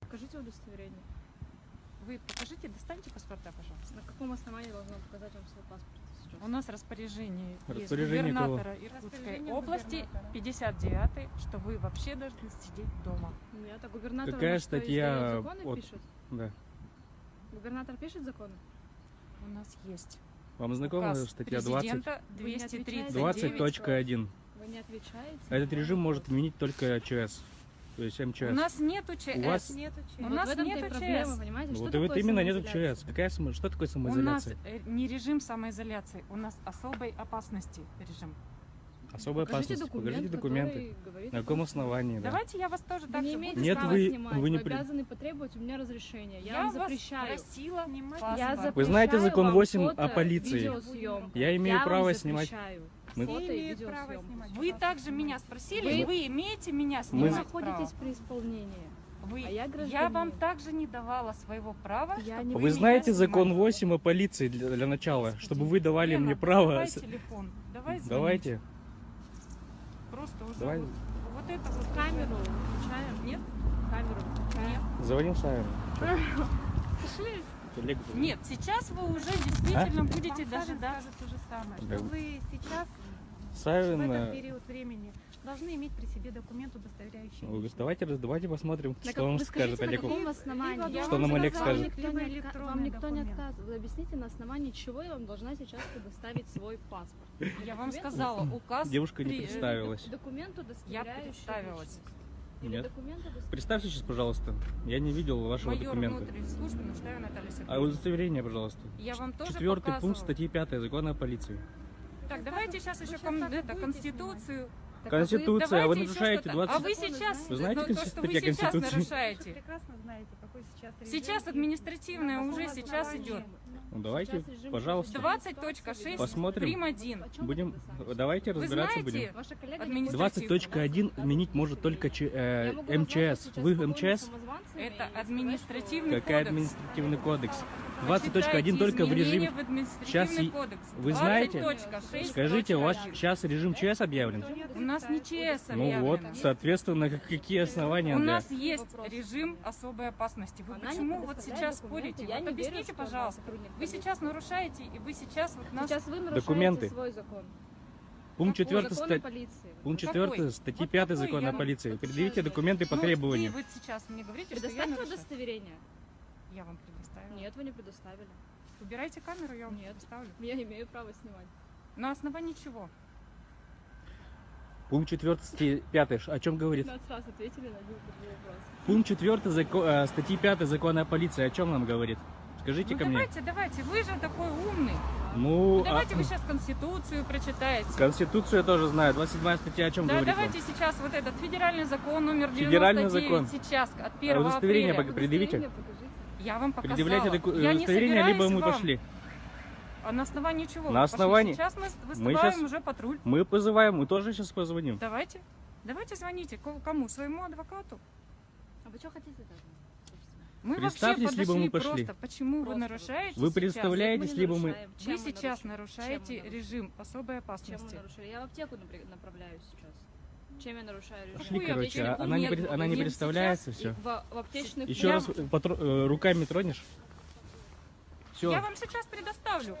Покажите удостоверение. Вы покажите, достаньте паспорта, пожалуйста. На каком основании должна показать вам свой паспорт сейчас? У нас распоряжение, есть Распоряжение кого? губернатора Иркутской Распоряжение области, губернатора. 59 что вы вообще должны сидеть дома. Нет, а губернатор Какая что, статья законы от- пишет? Да. Губернатор пишет законы? У нас есть Вам знакома указ статья 20? президента Вы не отвечаете? 239. 20.1. Вы не отвечаете? Этот режим может отменить только ЧС. То есть МЧС. У нас нету ЧС. У вас- Нету У Вот нас нету и проблема, ЧС. понимаете? Ну Что вот вот именно нету самоизоляция? ЧС. Какая, само- что такое У нас самоизоляция? э, не режим самоизоляции, у нас особой опасности режим. Особая Покажите опасность. документ, Покажите документы. говорит На каком основании, да? Давайте я вас тоже так не же буду Нет, права вы- снимать, вы не вы обязаны потребовать у меня разрешения. Я, Я вам вас запрещаю. просила снимать Я запрещаю Вы знаете закон вам 8 фото, о полиции? Я имею Я право снимать. запрещаю Мы- Фото и право снимать. Вы также меня спросили, Вы- вы, имеете меня Мы- Вы снимать находитесь право? при исполнении. Вы, а я я вам также не давала своего права, Я чтобы не Вы знаете закон снимали. 8 о полиции для, для начала, Господи. чтобы вы давали Лена, мне право. давай телефон, давай звонить. Давайте. Просто уже Давай. вот, вот это вот Камеру включаем. Нет? Камеру включаем. Звоним Саверу. Пошли. Нет, сейчас вы уже действительно будете Вам Савин дожидаться. скажет то же самое, Да. что вы сейчас, в Савин, этот э, период времени, должны иметь при себе документ, удостоверяющий. ну, давайте, давайте посмотрим, На что как- он вы скажет скажите, на каком основании? Я Что вам нам Олег скажет? Никто либо не Вам никто не документ. отказывает. Вы объясните, на основании чего я вам должна сейчас предоставить свой паспорт. Я вам сказала, указ. Девушка не э, представилась. Документ, удостоверяющий представилась. Или Нет. Представьте сейчас, пожалуйста. Я не видел вашего Майор документа. службы А удостоверение, пожалуйста. Я вам тоже Четвертый пункт показывала. статьи 5 закона о полиции. Так, давайте сейчас еще кон- это, Конституцию. Так, а вы- Конституция, а вы Давайте еще нарушаете что-то. 20... А вы сейчас, знаете? Вы знаете ну, то, что вы сейчас? Вы нарушаете. прекрасно знаете, какой сейчас. Сейчас административное уже сейчас идет. Ну, давайте, Сейчас режим пожалуйста. чрезвычайной 20.6 ситуации Посмотрим. прим. 1. О чем Будем, вы давайте Вы разбираться знаете, будем. Ваша коллега не Административно. хочет 20.1 отменить может только Ч- э, МЧС. Вы МЧС? Это административный Какая кодекс. административный кодекс? Почитайте 20.1 только в режиме... в Сейчас и- кодекс. Вы знаете? 20.6. Скажите, у вас сейчас режим ЧС объявлен? У нас не ЧС Ну объявлено. вот, соответственно, как- какие основания У для... нас есть Вопрос. режим особой опасности. Вы Она почему вот сейчас спорите? Я Вот верю, объясните, она пожалуйста. сотрудник Вы сейчас нарушаете, и вы сейчас вот нас... Сейчас вы нарушаете Документы. свой закон. Пункт Какой? 4, Закон о полиции. пункт Какой? 4 статьи Вот 5 какой? закона Я о полиции. Предъявите документы по Ну, требованию. Вы вот сейчас мне говорите, что я Предоставьте удостоверение. Я вам предоставила. Нет, вы не предоставили. Убирайте камеру, я вам Нет. предоставлю. Я имею право снимать. На основании чего? Пункт 4 статьи 5 о чем говорит? 15 раз ответили на один вопрос. Пункт 4 зако- э, статьи 5 закона о полиции о чем нам говорит? Скажите Ну ко мне. давайте, давайте, вы же такой умный. Ну, Ну, а- давайте вы сейчас Конституцию прочитаете. Конституцию я тоже знаю. 27 статья о чем Да, говорит? вам? давайте сейчас вот этот федеральный закон номер 99 Федеральный закон. сейчас от 1 А удостоверение апреля. Предъявите. Удостоверение покажите. Я вам показала. Предъявляйте доку- Я не удостоверение, либо мы вам. пошли. А на основании чего? На вы пошли? основании- Сейчас мы с- Мы вызываем щас- уже патруль. Мы позываем, мы тоже сейчас позвоним. Давайте. Давайте звоните. Ко- Кому? Своему адвокату? А вы что хотите даже? Мы Представьтесь, вообще либо мы пошли. просто. Почему вы Просто нарушаете Вы сейчас? представляетесь, Мы не либо мы... нарушаем. Чем Вы мы сейчас нарушаем? Чем нарушаете режим особой Чем мы опасности. нарушили? Я в аптеку направляюсь сейчас. Чем я нарушаю режим? Пошли, короче, а она не, Нет, она не представляется, все. В, в аптечных Еще Я- раз потро- э, руками тронешь? Все. Я вам сейчас предоставлю.